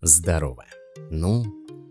Здорово. Ну,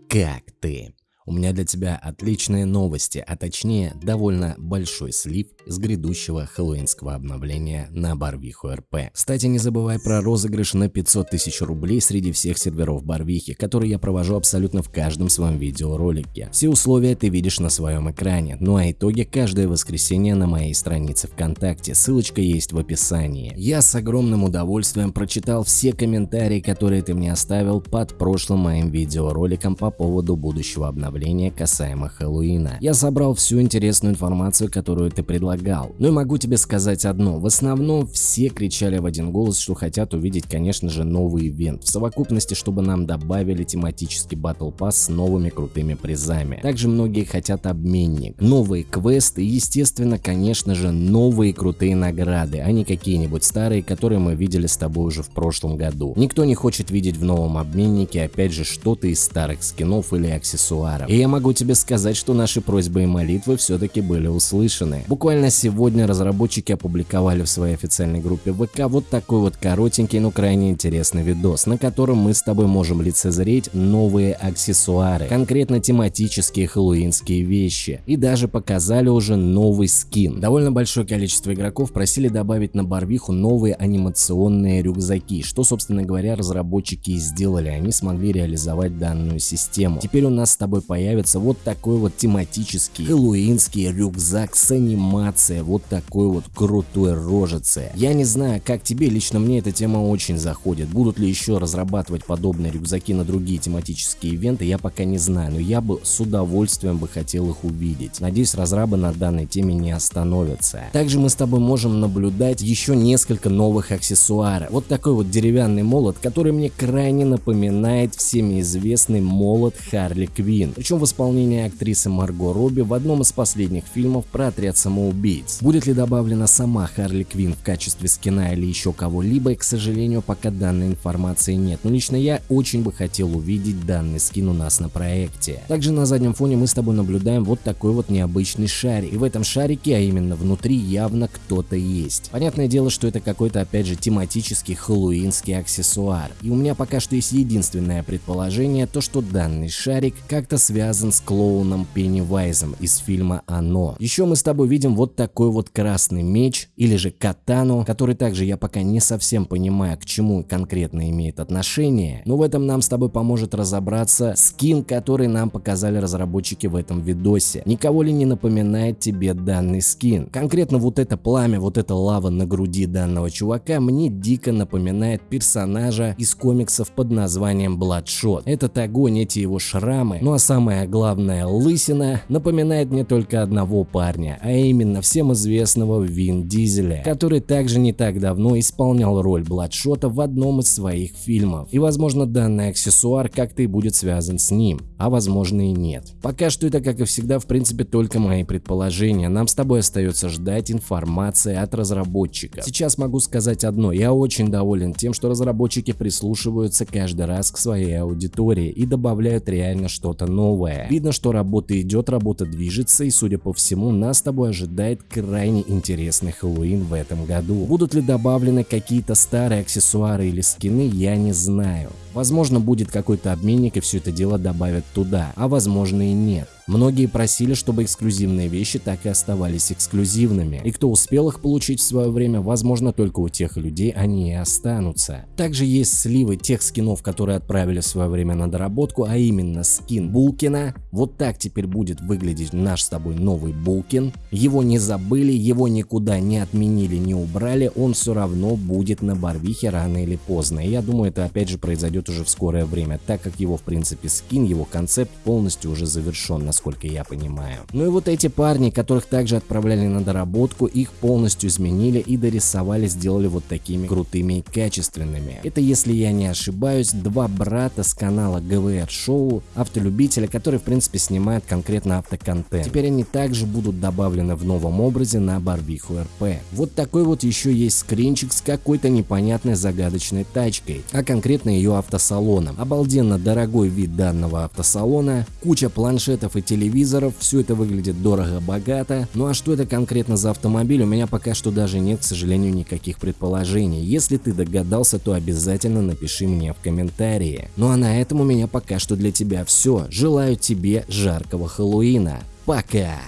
как ты? У меня для тебя отличные новости, а точнее довольно большой слив с грядущего хэллоуинского обновления на Барвиху РП. Кстати, не забывай про розыгрыш на 500 тысяч рублей среди всех серверов Барвихи, который я провожу абсолютно в каждом своем видеоролике. Все условия ты видишь на своем экране, ну а итоги каждое воскресенье на моей странице ВКонтакте, ссылочка есть в описании. Я с огромным удовольствием прочитал все комментарии, которые ты мне оставил под прошлым моим видеороликом по поводу будущего обновления обновления касаемо Хэллоуина. Я собрал всю интересную информацию, которую ты предлагал. Ну и могу тебе сказать одно, в основном все кричали в один голос, что хотят увидеть, конечно же, новый ивент. В совокупности, чтобы нам добавили тематический Battle Pass с новыми крутыми призами. Также многие хотят обменник, новые квесты и, естественно, конечно же, новые крутые награды, а не какие-нибудь старые, которые мы видели с тобой уже в прошлом году. Никто не хочет видеть в новом обменнике, опять же, что-то из старых скинов или аксессуаров. И я могу тебе сказать, что наши просьбы и молитвы все-таки были услышаны. Буквально сегодня разработчики опубликовали в своей официальной группе ВК вот такой вот коротенький, но крайне интересный видос, на котором мы с тобой можем лицезреть новые аксессуары, конкретно тематические хэллоуинские вещи. И даже показали уже новый скин. Довольно большое количество игроков просили добавить на Барвиху новые анимационные рюкзаки, что собственно говоря разработчики и сделали, они смогли реализовать данную систему. Теперь у нас с тобой появится вот такой вот тематический хэллоуинский рюкзак с анимацией, вот такой вот крутой рожицей. Я не знаю, как тебе, лично мне эта тема очень заходит. Будут ли еще разрабатывать подобные рюкзаки на другие тематические ивенты, я пока не знаю, но я бы с удовольствием бы хотел их увидеть. Надеюсь, разрабы на данной теме не остановятся. Также мы с тобой можем наблюдать еще несколько новых аксессуаров. Вот такой вот деревянный молот, который мне крайне напоминает всеми известный молот Харли Квин причем в исполнении актрисы Марго Робби в одном из последних фильмов про отряд самоубийц. Будет ли добавлена сама Харли Квин в качестве скина или еще кого-либо, к сожалению, пока данной информации нет, но лично я очень бы хотел увидеть данный скин у нас на проекте. Также на заднем фоне мы с тобой наблюдаем вот такой вот необычный шарик, и в этом шарике, а именно внутри, явно кто-то есть. Понятное дело, что это какой-то опять же тематический хэллоуинский аксессуар, и у меня пока что есть единственное предположение, то что данный шарик как-то связан с клоуном Пеннивайзом из фильма «Оно». Еще мы с тобой видим вот такой вот красный меч или же катану, который также я пока не совсем понимаю, к чему конкретно имеет отношение, но в этом нам с тобой поможет разобраться скин, который нам показали разработчики в этом видосе. Никого ли не напоминает тебе данный скин? Конкретно вот это пламя, вот эта лава на груди данного чувака мне дико напоминает персонажа из комиксов под названием Bloodshot. Этот огонь, эти его шрамы, ну а самая главная лысина напоминает мне только одного парня, а именно всем известного Вин Дизеля, который также не так давно исполнял роль Бладшота в одном из своих фильмов. И возможно данный аксессуар как-то и будет связан с ним, а возможно и нет. Пока что это как и всегда в принципе только мои предположения, нам с тобой остается ждать информации от разработчика. Сейчас могу сказать одно, я очень доволен тем, что разработчики прислушиваются каждый раз к своей аудитории и добавляют реально что-то новое новое. Видно, что работа идет, работа движется и, судя по всему, нас с тобой ожидает крайне интересный Хэллоуин в этом году. Будут ли добавлены какие-то старые аксессуары или скины, я не знаю. Возможно, будет какой-то обменник и все это дело добавят туда, а возможно и нет. Многие просили, чтобы эксклюзивные вещи так и оставались эксклюзивными, и кто успел их получить в свое время, возможно только у тех людей они и останутся. Также есть сливы тех скинов, которые отправили в свое время на доработку, а именно скин Булкина. Вот так теперь будет выглядеть наш с тобой новый Булкин. Его не забыли, его никуда не отменили, не убрали, он все равно будет на Барвихе рано или поздно. И я думаю, это опять же произойдет уже в скорое время, так как его в принципе скин, его концепт полностью уже завершен, насколько я понимаю. Ну и вот эти парни, которых также отправляли на доработку, их полностью изменили и дорисовали, сделали вот такими крутыми и качественными. Это, если я не ошибаюсь, два брата с канала ГВР Шоу, автолюбителя, которые в принципе снимают конкретно автоконтент. Теперь они также будут добавлены в новом образе на Барвиху РП. Вот такой вот еще есть скринчик с какой-то непонятной загадочной тачкой, а конкретно ее авто автосалоном. Обалденно дорогой вид данного автосалона, куча планшетов и телевизоров, все это выглядит дорого-богато. Ну а что это конкретно за автомобиль, у меня пока что даже нет, к сожалению, никаких предположений. Если ты догадался, то обязательно напиши мне в комментарии. Ну а на этом у меня пока что для тебя все. Желаю тебе жаркого Хэллоуина. Пока!